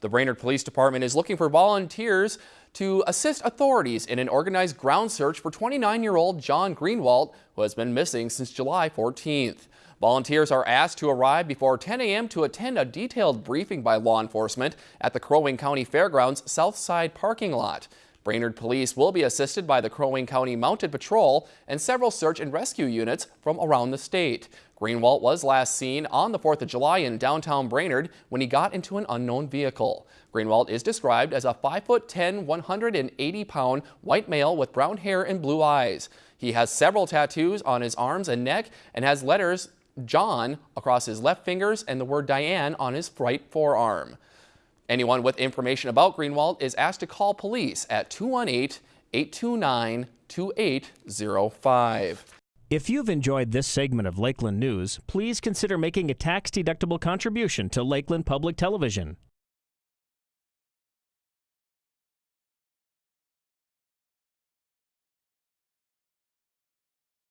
The Brainerd Police Department is looking for volunteers to assist authorities in an organized ground search for 29-year-old John Greenwald, who has been missing since July 14th. Volunteers are asked to arrive before 10 a.m. to attend a detailed briefing by law enforcement at the Crow Wing County Fairgrounds South Side parking lot. Brainerd Police will be assisted by the Crow Wing County Mounted Patrol and several search and rescue units from around the state. Greenwalt was last seen on the 4th of July in downtown Brainerd when he got into an unknown vehicle. Greenwalt is described as a 5'10", 180-pound white male with brown hair and blue eyes. He has several tattoos on his arms and neck and has letters John across his left fingers and the word Diane on his right forearm. Anyone with information about Greenwald is asked to call police at 218-829-2805. If you've enjoyed this segment of Lakeland News, please consider making a tax-deductible contribution to Lakeland Public Television.